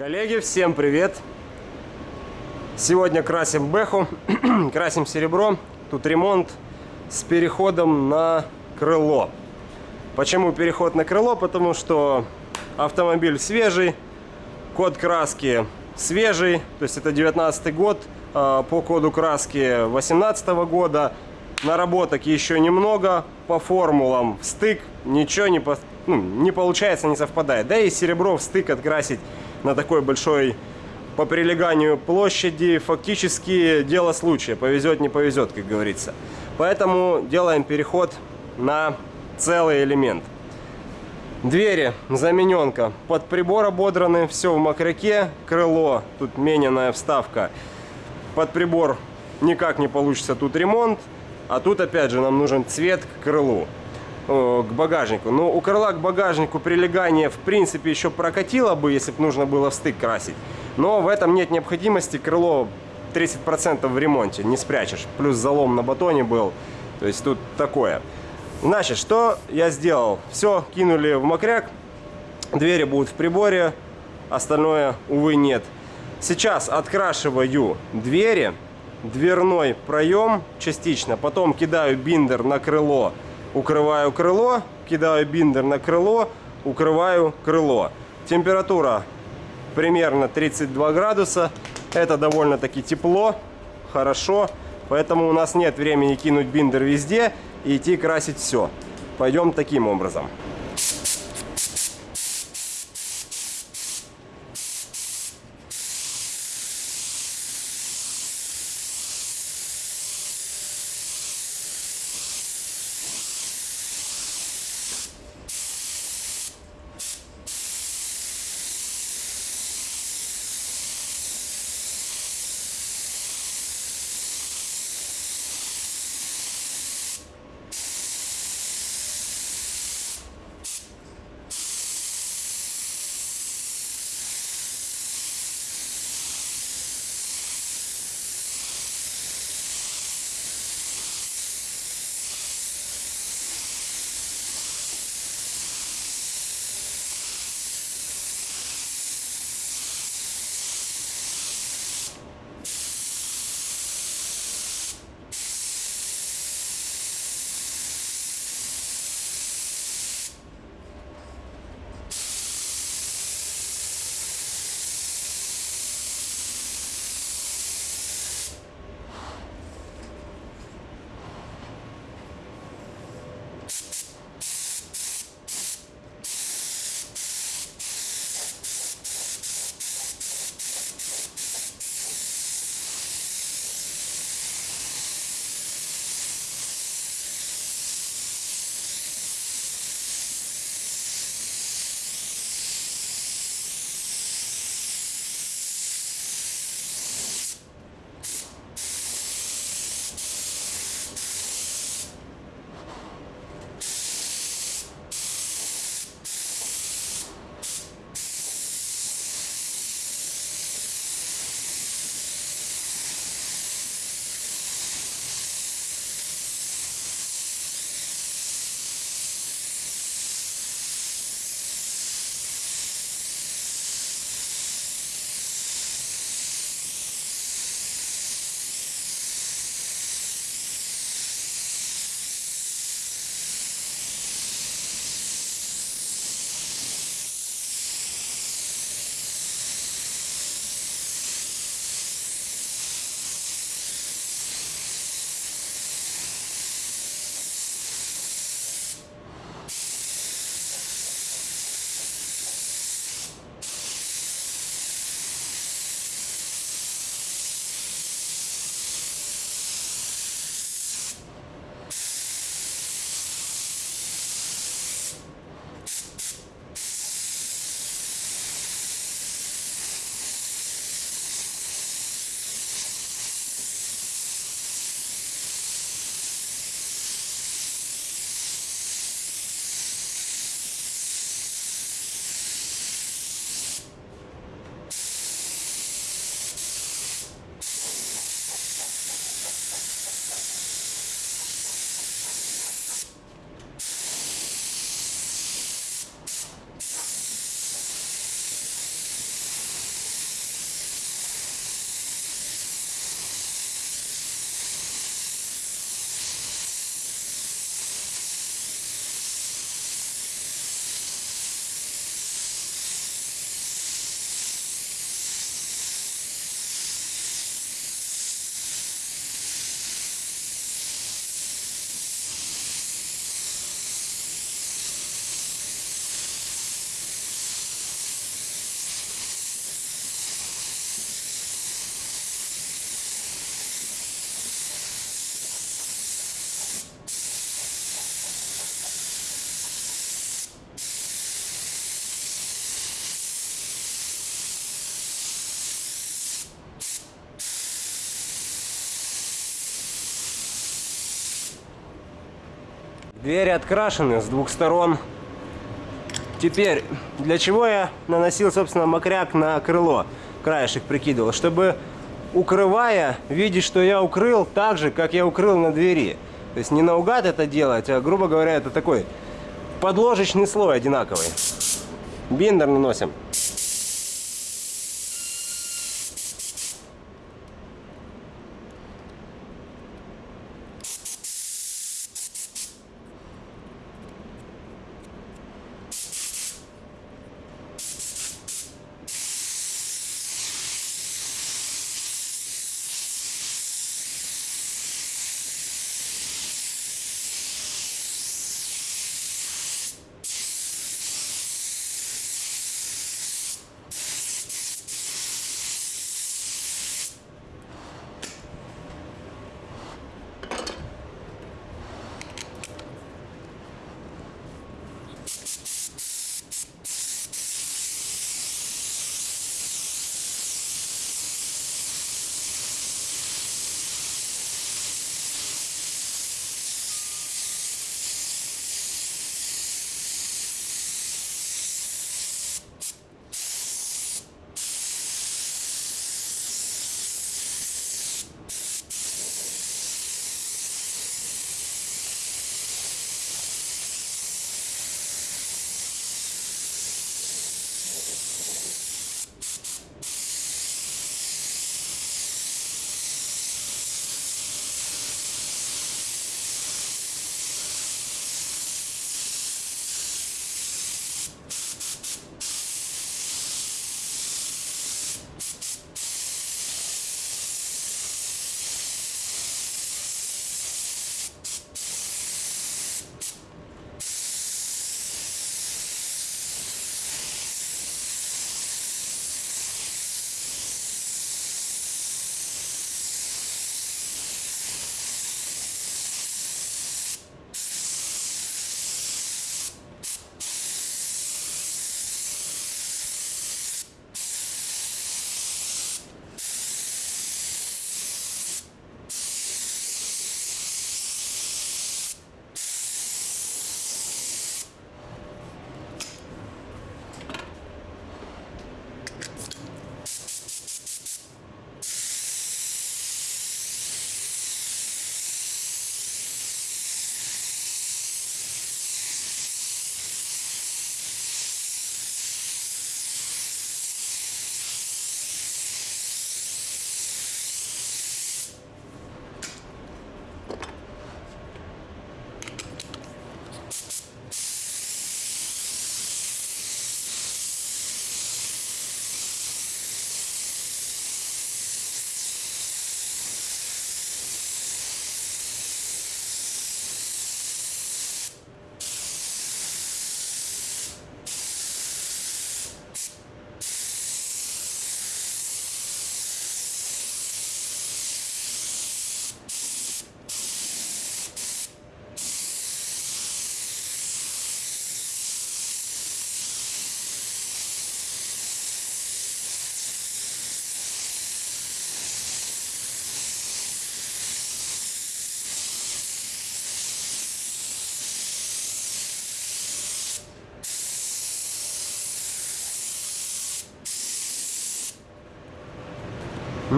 Коллеги, всем привет! Сегодня красим бэху, красим серебро. Тут ремонт с переходом на крыло. Почему переход на крыло? Потому что автомобиль свежий, код краски свежий, то есть это 19 год, а, по коду краски 18 года. Наработок еще немного, по формулам в стык ничего не, по, ну, не получается, не совпадает. Да и серебро в стык открасить на такой большой по прилеганию площади фактически дело случая. Повезет, не повезет, как говорится. Поэтому делаем переход на целый элемент. Двери, замененка, под прибор ободраны, все в мокряке, крыло, тут мененная вставка. Под прибор никак не получится тут ремонт, а тут опять же нам нужен цвет к крылу к багажнику. Но у крыла к багажнику прилегание в принципе еще прокатило бы, если бы нужно было стык красить. Но в этом нет необходимости. Крыло 30% в ремонте, не спрячешь. Плюс залом на батоне был. То есть тут такое. Значит, что я сделал? Все, кинули в мокряк. Двери будут в приборе. Остальное, увы, нет. Сейчас открашиваю двери. Дверной проем частично. Потом кидаю биндер на крыло укрываю крыло, кидаю биндер на крыло, укрываю крыло. Температура примерно 32 градуса. Это довольно-таки тепло, хорошо. Поэтому у нас нет времени кинуть биндер везде и идти красить все. Пойдем таким образом. Двери открашены с двух сторон. Теперь, для чего я наносил, собственно, мокряк на крыло? Краешек прикидывал, чтобы, укрывая, видеть, что я укрыл так же, как я укрыл на двери. То есть не наугад это делать, а, грубо говоря, это такой подложечный слой одинаковый. Биндер наносим.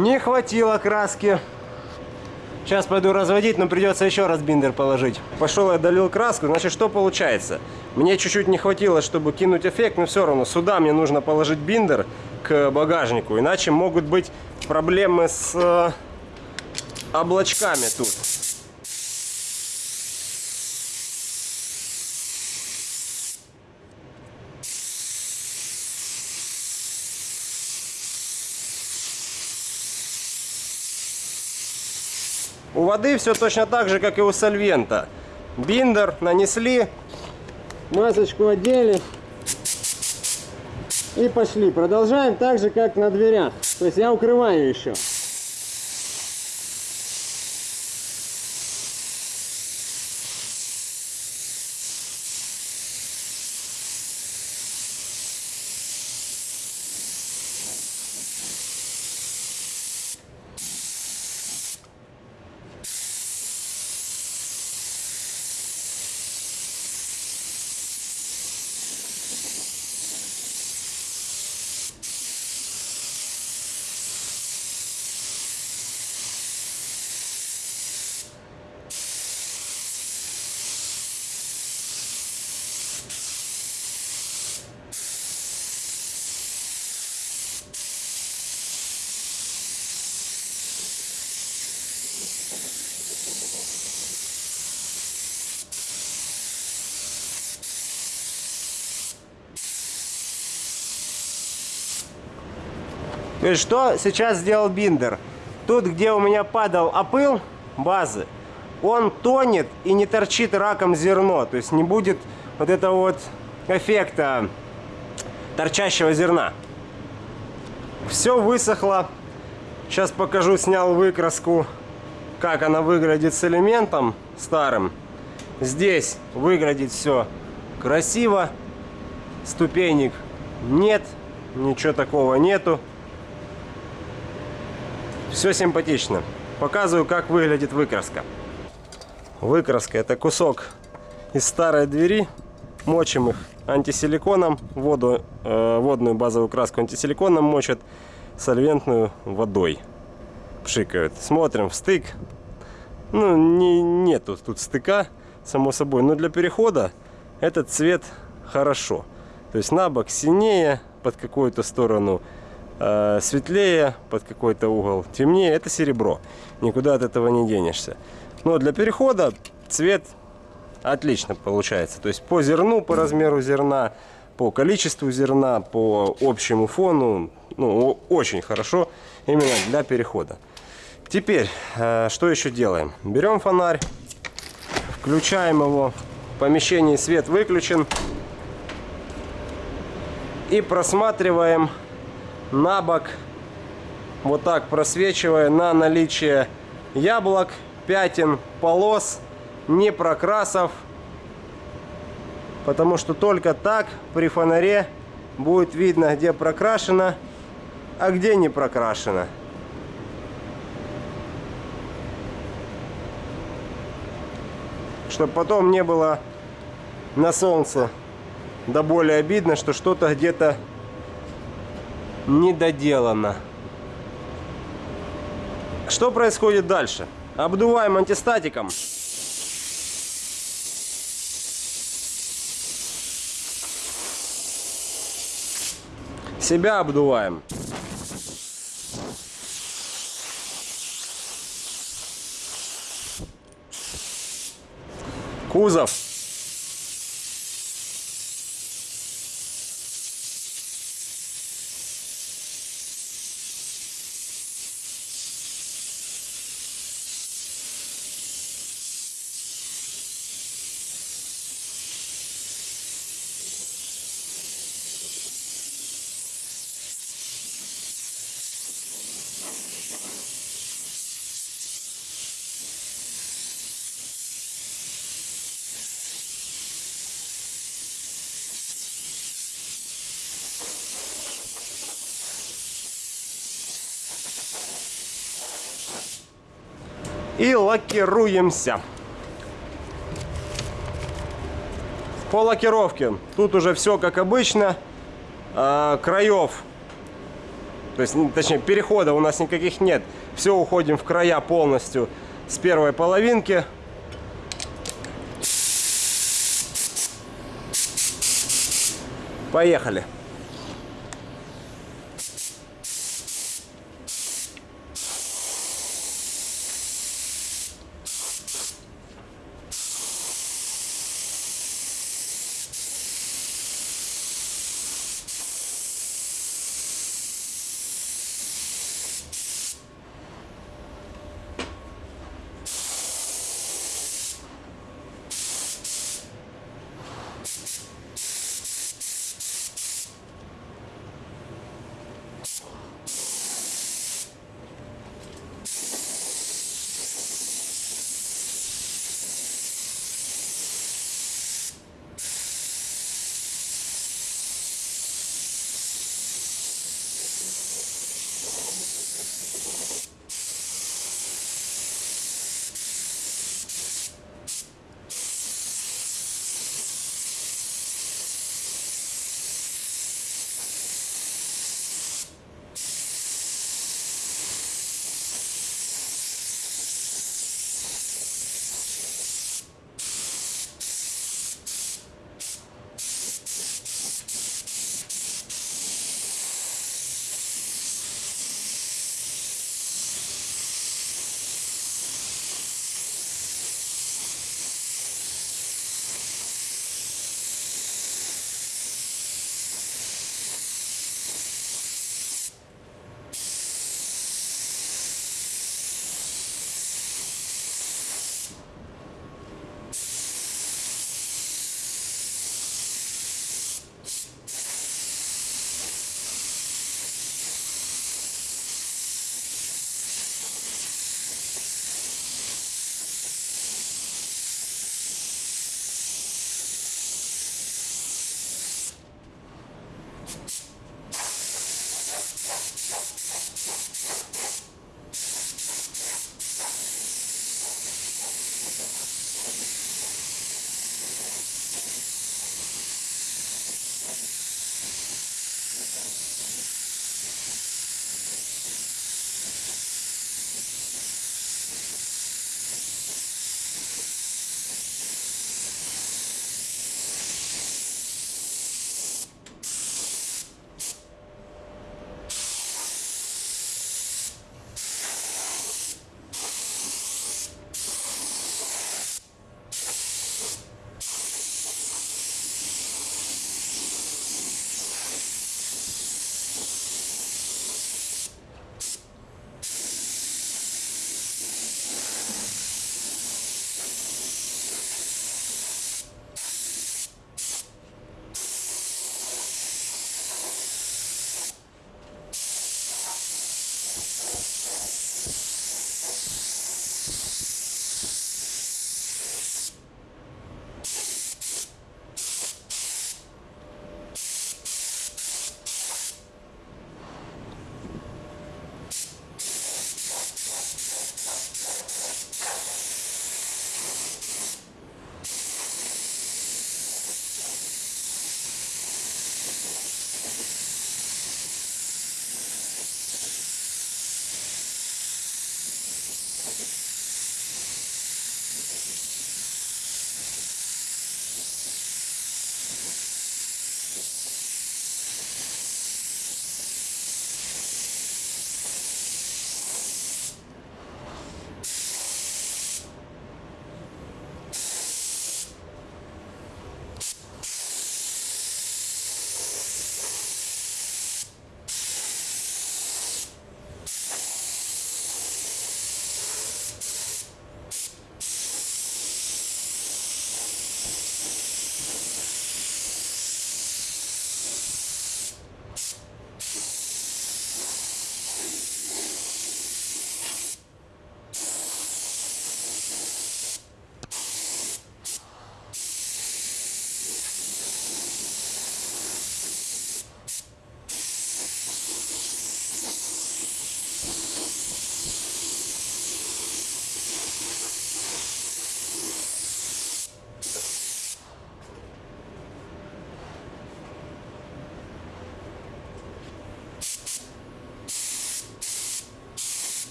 Не хватило краски. Сейчас пойду разводить, но придется еще раз биндер положить. Пошел я долил краску, значит что получается? Мне чуть-чуть не хватило, чтобы кинуть эффект, но все равно сюда мне нужно положить биндер к багажнику, иначе могут быть проблемы с э, облачками тут. Воды все точно так же, как и у сольвента. Биндер нанесли, масочку одели и пошли. Продолжаем так же, как на дверях. То есть я укрываю еще. То есть что сейчас сделал биндер? Тут, где у меня падал опыл базы, он тонет и не торчит раком зерно. То есть не будет вот этого вот эффекта торчащего зерна. Все высохло. Сейчас покажу, снял выкраску, как она выглядит с элементом старым. Здесь выглядит все красиво. Ступенек нет, ничего такого нету. Все симпатично. Показываю, как выглядит выкраска. Выкраска это кусок из старой двери. Мочим их антисиликоном. Воду, э, водную базовую краску антисиликоном мочат. Сольвентную водой. Пшикают. Смотрим в стык. Ну, не, нету тут стыка, само собой. Но для перехода этот цвет хорошо. То есть на бок синее, под какую-то сторону светлее, под какой-то угол темнее. Это серебро. Никуда от этого не денешься. Но для перехода цвет отлично получается. То есть по зерну, по размеру зерна, по количеству зерна, по общему фону, ну, очень хорошо именно для перехода. Теперь, э, что еще делаем? Берем фонарь, включаем его, в помещении свет выключен и просматриваем на бок, вот так просвечивая на наличие яблок, пятен, полос, не прокрасов, потому что только так при фонаре будет видно, где прокрашено, а где не прокрашено. Чтобы потом не было на солнце да более обидно, что что-то где-то недоделано. Что происходит дальше? Обдуваем антистатиком. Себя обдуваем. Кузов. И лакируемся. По лакировке тут уже все как обычно. А, краев, то есть, точнее, перехода у нас никаких нет. Все уходим в края полностью с первой половинки. Поехали.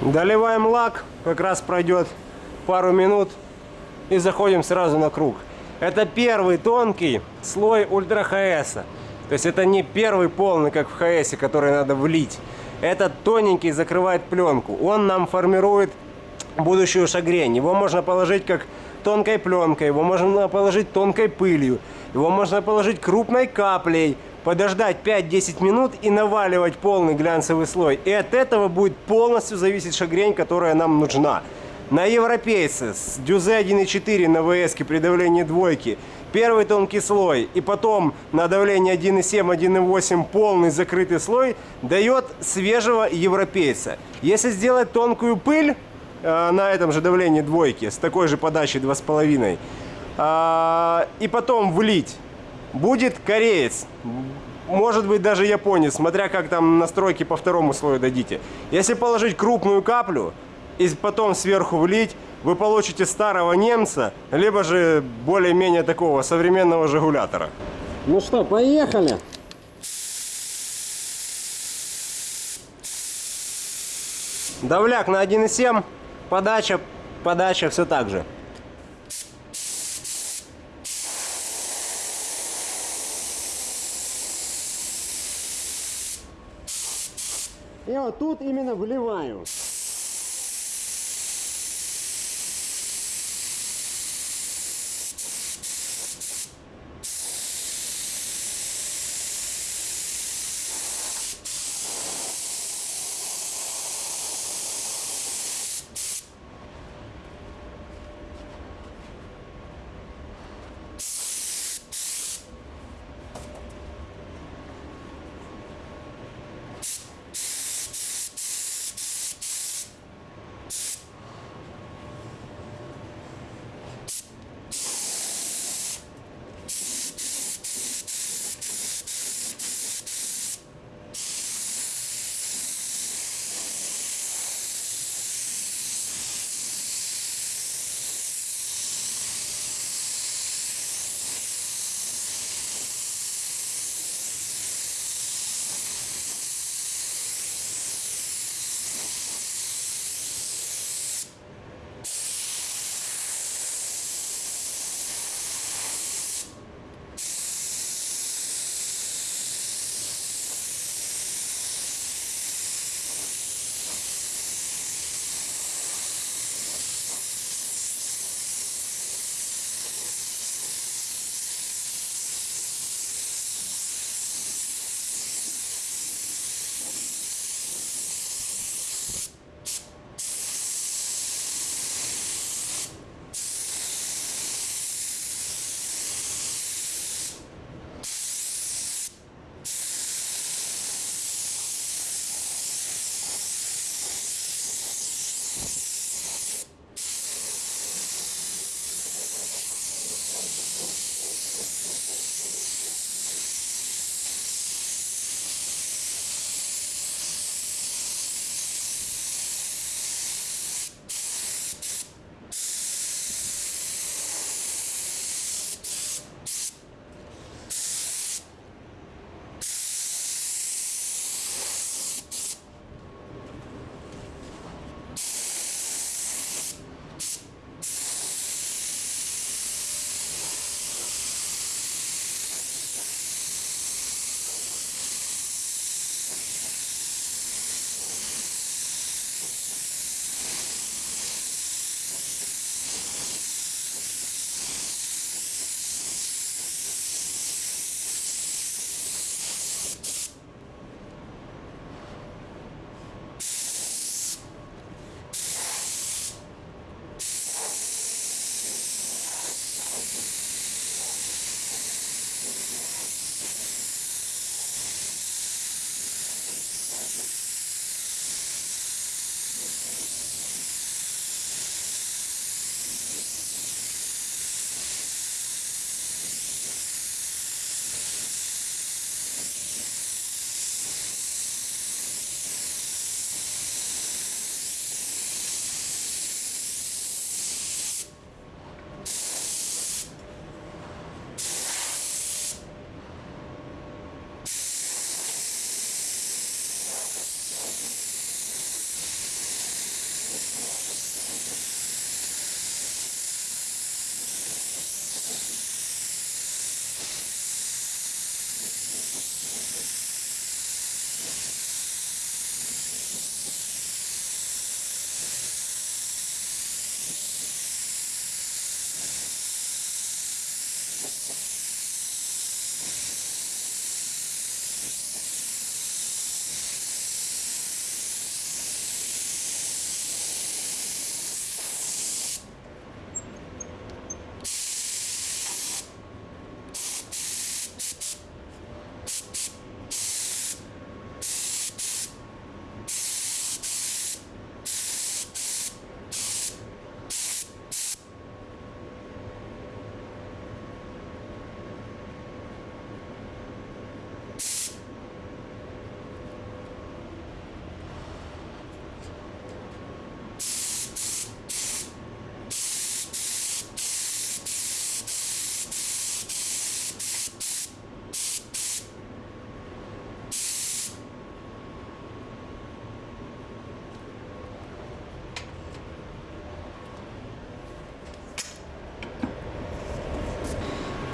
Доливаем лак, как раз пройдет пару минут и заходим сразу на круг. Это первый тонкий слой ультра ХС. То есть это не первый полный, как в ХС, который надо влить. Этот тоненький закрывает пленку. Он нам формирует будущую шагрень. Его можно положить как тонкой пленкой, его можно положить тонкой пылью, его можно положить крупной каплей, подождать 5-10 минут и наваливать полный глянцевый слой. И от этого будет полностью зависеть шагрень, которая нам нужна. На европейце с дюзе 1.4 на ВС при давлении двойки первый тонкий слой и потом на давлении 1.7, 1.8 полный закрытый слой дает свежего европейца. Если сделать тонкую пыль э, на этом же давлении двойки с такой же подачей 2,5 э, и потом влить, будет кореец. Может быть даже японец, смотря как там настройки по второму слою дадите. Если положить крупную каплю, и потом сверху влить, вы получите старого немца, либо же более-менее такого современного жигулятора. Ну что, поехали. Давляк на 1,7, подача, подача все так же. И вот тут именно вливаю.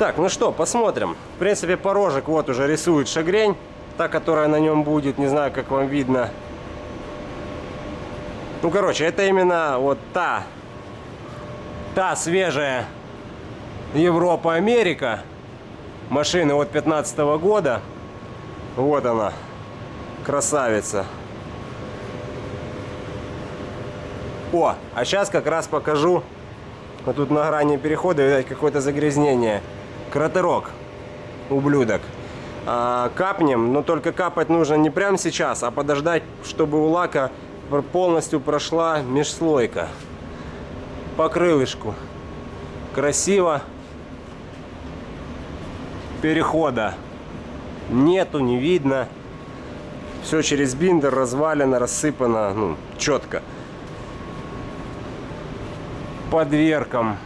Так, ну что, посмотрим. В принципе, порожек вот уже рисует шагрень. Та, которая на нем будет. Не знаю, как вам видно. Ну, короче, это именно вот та, та свежая Европа-Америка. Машины от 15 года. Вот она, красавица. О, а сейчас как раз покажу. Вот тут на грани перехода, видать, какое-то загрязнение. Кратерок, ублюдок. А, капнем, но только капать нужно не прямо сейчас, а подождать, чтобы у лака полностью прошла межслойка. По крылышку. Красиво. Перехода нету, не видно. Все через биндер развалено, рассыпано, ну, четко. По дверкам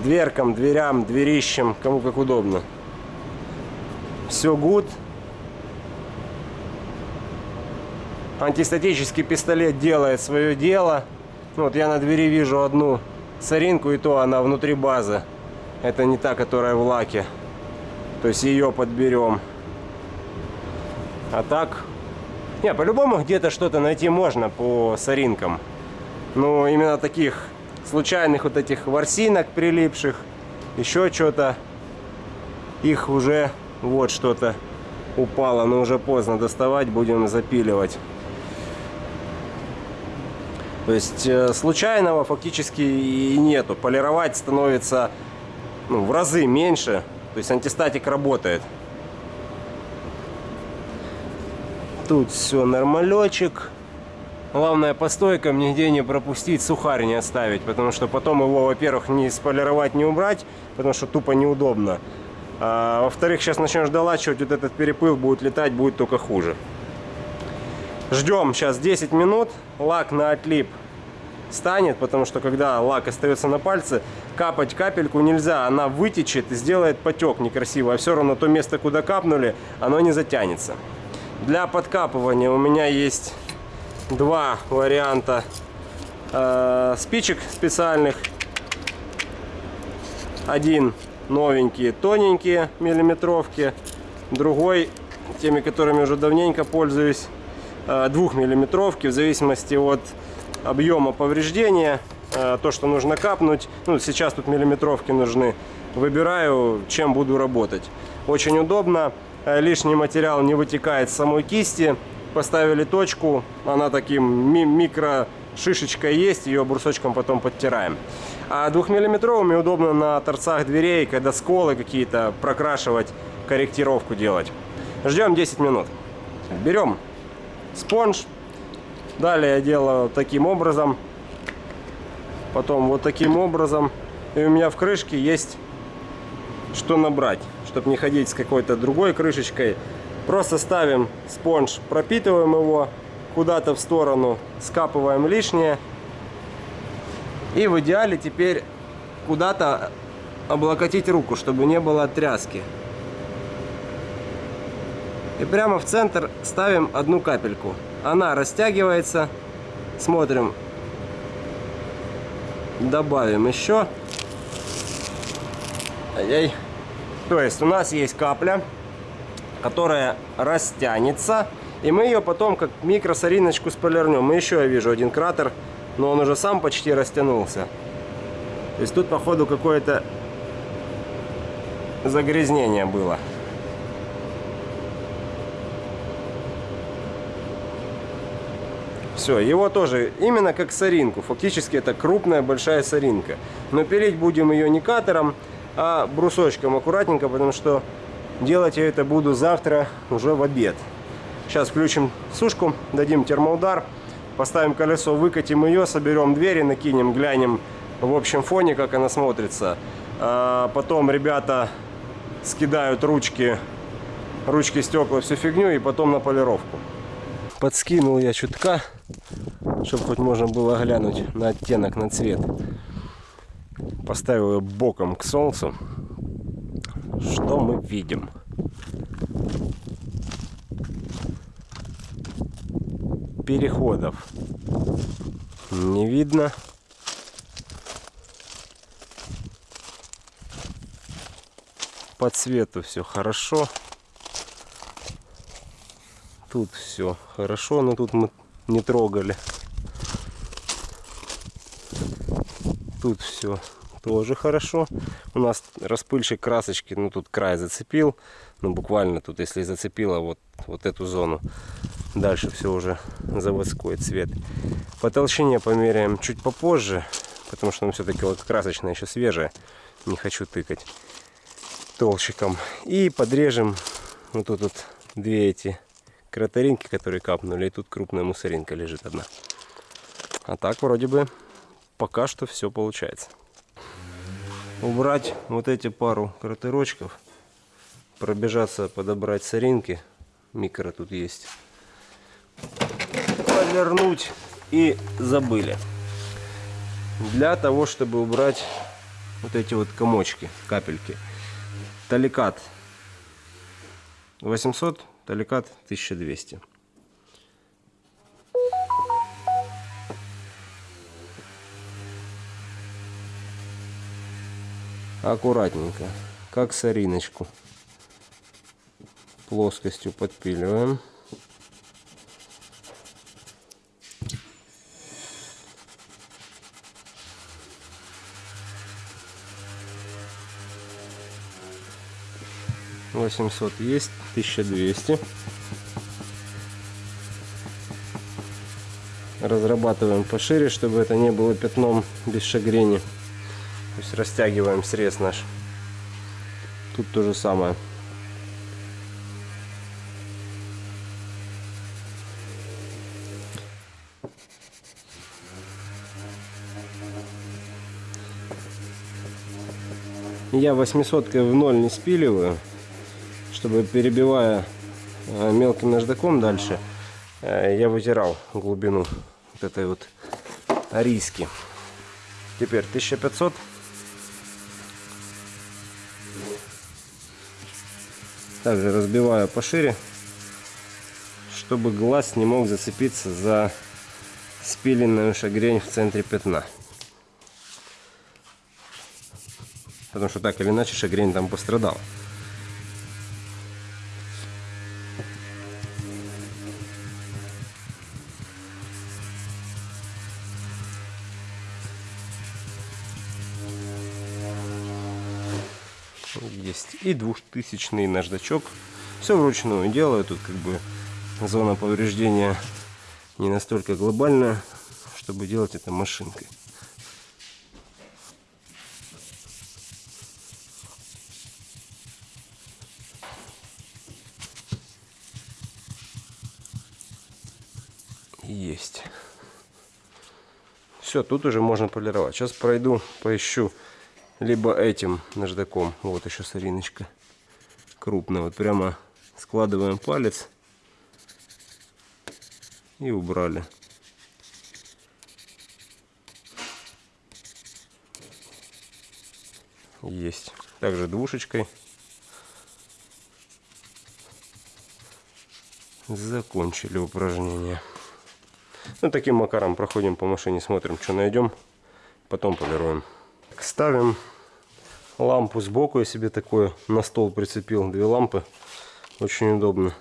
дверкам, дверям, дверищам, кому как удобно. Все гуд. Антистатический пистолет делает свое дело. Ну, вот я на двери вижу одну соринку, и то она внутри базы. Это не та, которая в лаке. То есть ее подберем. А так... Не, по-любому где-то что-то найти можно по соринкам. Но именно таких случайных вот этих ворсинок прилипших, еще что-то. Их уже вот что-то упало, но уже поздно доставать, будем запиливать. То есть э, случайного фактически и нету. Полировать становится ну, в разы меньше. То есть антистатик работает. Тут все нормалечек. Главное по стойкам нигде не пропустить, сухарь не оставить, потому что потом его, во-первых, не сполировать, не убрать, потому что тупо неудобно. А, во-вторых, сейчас начнешь долачивать, вот этот перепыл будет летать, будет только хуже. Ждем сейчас 10 минут, лак на отлип станет, потому что когда лак остается на пальце, капать капельку нельзя, она вытечет и сделает потек некрасиво, а все равно то место, куда капнули, оно не затянется. Для подкапывания у меня есть два варианта э, спичек специальных. Один новенькие, тоненькие миллиметровки. Другой, теми, которыми уже давненько пользуюсь, э, двухмиллиметровки, в зависимости от объема повреждения. Э, то, что нужно капнуть. Ну, сейчас тут миллиметровки нужны. Выбираю, чем буду работать. Очень удобно. Э, лишний материал не вытекает с самой кисти поставили точку, она таким ми микро шишечка есть, ее брусочком потом подтираем. А двухмиллиметровыми удобно на торцах дверей, когда сколы какие-то прокрашивать, корректировку делать. Ждем 10 минут. Берем спонж. Далее я делаю таким образом. Потом вот таким образом. И у меня в крышке есть что набрать, чтобы не ходить с какой-то другой крышечкой. Просто ставим спонж, пропитываем его куда-то в сторону, скапываем лишнее. И в идеале теперь куда-то облокотить руку, чтобы не было тряски. И прямо в центр ставим одну капельку. Она растягивается. Смотрим. Добавим еще. Ай-яй. То есть у нас есть капля которая растянется. И мы ее потом как микросориночку сполирнем. И еще я вижу один кратер, но он уже сам почти растянулся. То есть тут походу какое-то загрязнение было. Все, его тоже именно как соринку. Фактически это крупная большая соринка. Но пилить будем ее не катером, а брусочком аккуратненько, потому что Делать я это буду завтра уже в обед. Сейчас включим сушку, дадим термоудар, поставим колесо, выкатим ее, соберем двери, накинем, глянем в общем фоне, как она смотрится. А потом ребята скидают ручки, ручки, стекла, всю фигню и потом на полировку. Подскинул я чутка, чтобы хоть можно было глянуть на оттенок, на цвет. Поставил ее боком к солнцу. Что мы видим? Переходов не видно. По цвету все хорошо. Тут все хорошо, но тут мы не трогали. Тут все тоже хорошо. У нас распыльщик красочки, ну тут край зацепил. Ну буквально тут, если зацепило вот, вот эту зону. Дальше все уже заводской цвет. По толщине померяем чуть попозже, потому что он все-таки вот красочная еще свежая. Не хочу тыкать толщиком. И подрежем вот тут вот две эти кроторинки, которые капнули. И тут крупная мусоринка лежит одна. А так вроде бы пока что все получается. Убрать вот эти пару кратерочков. Пробежаться, подобрать соринки. Микро тут есть. Повернуть и забыли. Для того, чтобы убрать вот эти вот комочки, капельки. Таликат 800, таликат 1200. Аккуратненько, как сориночку. Плоскостью подпиливаем. Восемьсот есть, тысяча двести. Разрабатываем пошире, чтобы это не было пятном без шагрени. То есть растягиваем срез наш. Тут то же самое. Я 800 в ноль не спиливаю, чтобы перебивая э, мелким наждаком дальше, э, я вытирал глубину вот этой вот риски. Теперь 1500 также разбиваю пошире, чтобы глаз не мог зацепиться за спиленную шагрень в центре пятна. Потому что так или иначе шагрень там пострадал. И двухтысячный наждачок. Все вручную делаю. Тут как бы зона повреждения не настолько глобальная, чтобы делать это машинкой. Есть. Все, тут уже можно полировать. Сейчас пройду, поищу либо этим наждаком. Вот еще сориночка крупная. Вот прямо складываем палец и убрали. Есть. Также двушечкой. Закончили упражнение. Ну, таким макаром проходим по машине, смотрим, что найдем. Потом полируем. Ставим лампу сбоку. Я себе такое на стол прицепил. Две лампы. Очень удобно.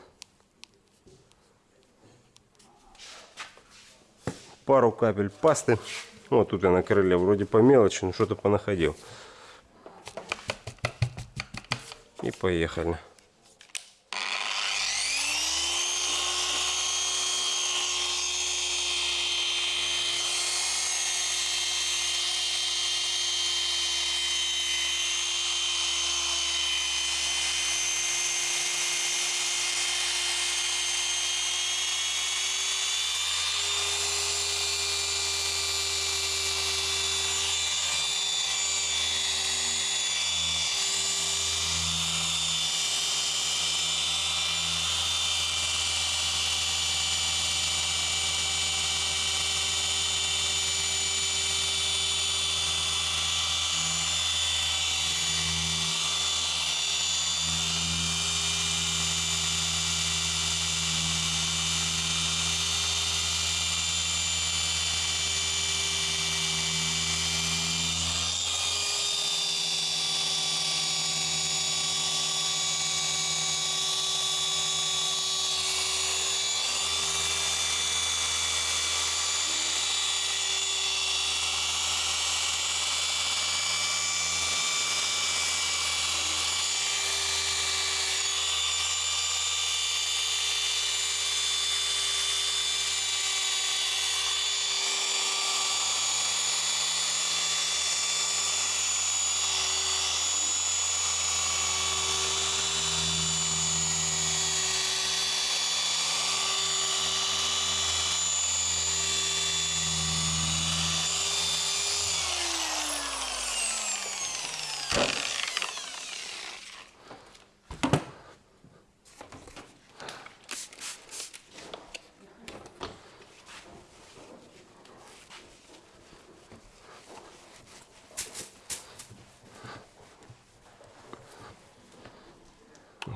Пару капель пасты. Вот тут я на крыле вроде по мелочи, но что-то понаходил. И поехали.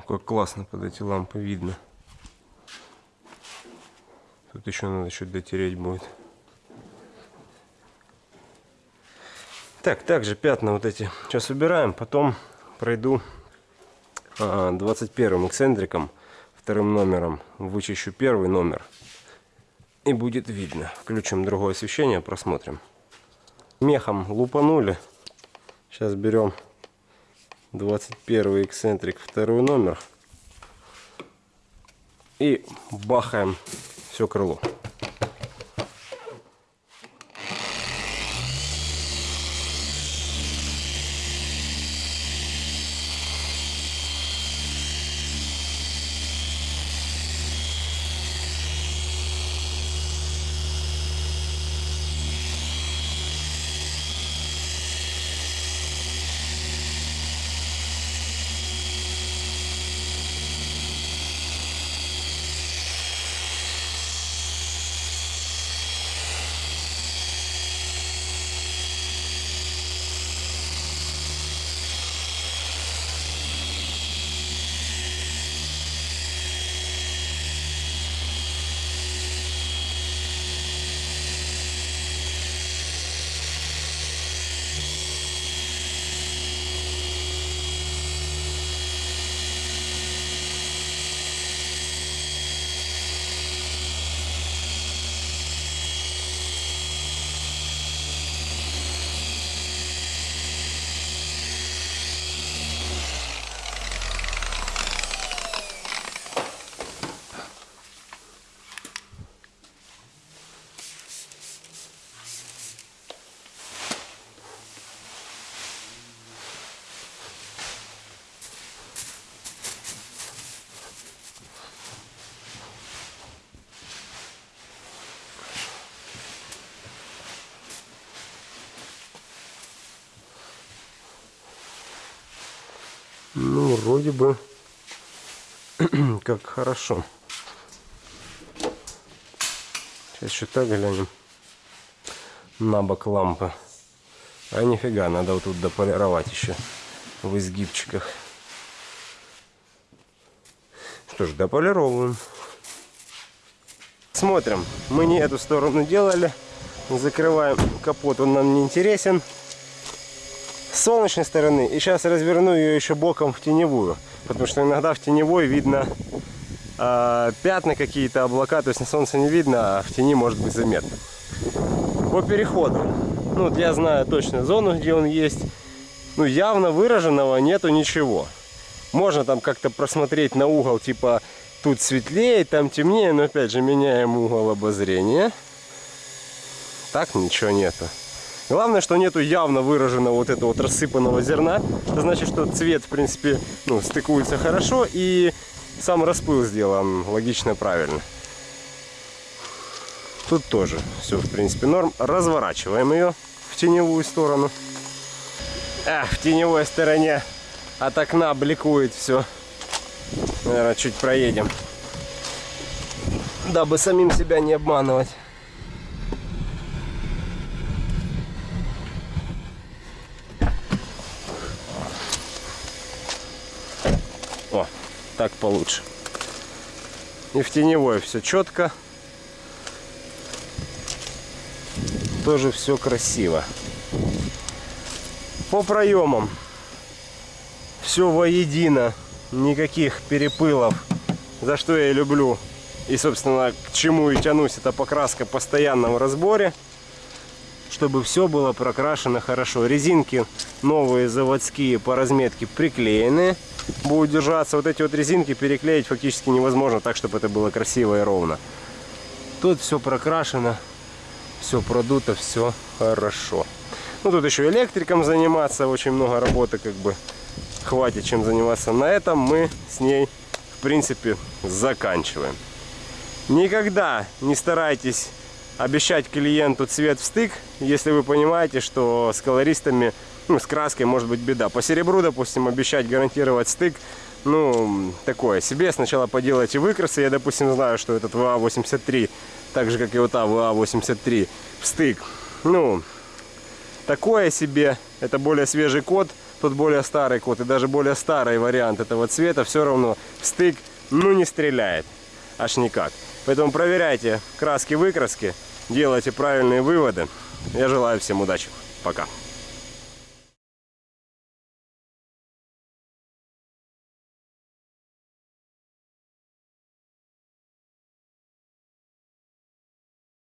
Как классно под эти лампы видно. Тут еще надо чуть дотереть будет. Так, также пятна вот эти сейчас убираем, потом пройду а, 21 эксцентриком, вторым номером, вычищу первый номер. И будет видно. Включим другое освещение, просмотрим. Мехом лупанули. Сейчас берем 21 эксцентрик, второй номер. И бахаем все крыло. Ну, вроде бы как хорошо. Сейчас еще так глянем на бок лампы. А нифига, надо вот тут дополировать еще в изгибчиках. Что ж, дополировываем. Смотрим. Мы не эту сторону делали. Закрываем капот, он нам не интересен с солнечной стороны. И сейчас разверну ее еще боком в теневую. Потому что иногда в теневой видно э, пятна какие-то, облака. То есть на солнце не видно, а в тени может быть заметно. По переходу. Ну, вот я знаю точно зону, где он есть. Ну, явно выраженного нету ничего. Можно там как-то просмотреть на угол, типа, тут светлее, там темнее. Но, опять же, меняем угол обозрения. Так ничего нету. Главное, что нету явно выраженного вот этого вот рассыпанного зерна. Это значит, что цвет, в принципе, ну, стыкуется хорошо и сам распыл сделан логично, правильно. Тут тоже все, в принципе, норм. Разворачиваем ее в теневую сторону. А, в теневой стороне от окна бликует все. Наверное, чуть проедем. Дабы самим себя не обманывать. Так получше. И в теневой все четко. Тоже все красиво. По проемам все воедино. Никаких перепылов. За что я люблю. И, собственно, к чему и тянусь, это покраска в постоянном разборе. Чтобы все было прокрашено хорошо. Резинки новые заводские по разметке приклеены будут держаться. Вот эти вот резинки переклеить фактически невозможно так, чтобы это было красиво и ровно. Тут все прокрашено, все продуто, все хорошо. Ну, тут еще электриком заниматься, очень много работы, как бы, хватит чем заниматься. На этом мы с ней, в принципе, заканчиваем. Никогда не старайтесь обещать клиенту цвет в стык, если вы понимаете, что с колористами ну, с краской может быть беда. По серебру, допустим, обещать гарантировать стык, ну, такое себе. Сначала поделайте выкрасы. Я, допустим, знаю, что этот ВА-83, так же, как и вот та ВА-83, в стык. Ну, такое себе. Это более свежий код. Тут более старый код и даже более старый вариант этого цвета все равно в стык ну не стреляет. Аж никак. Поэтому проверяйте краски-выкраски, делайте правильные выводы. Я желаю всем удачи. Пока.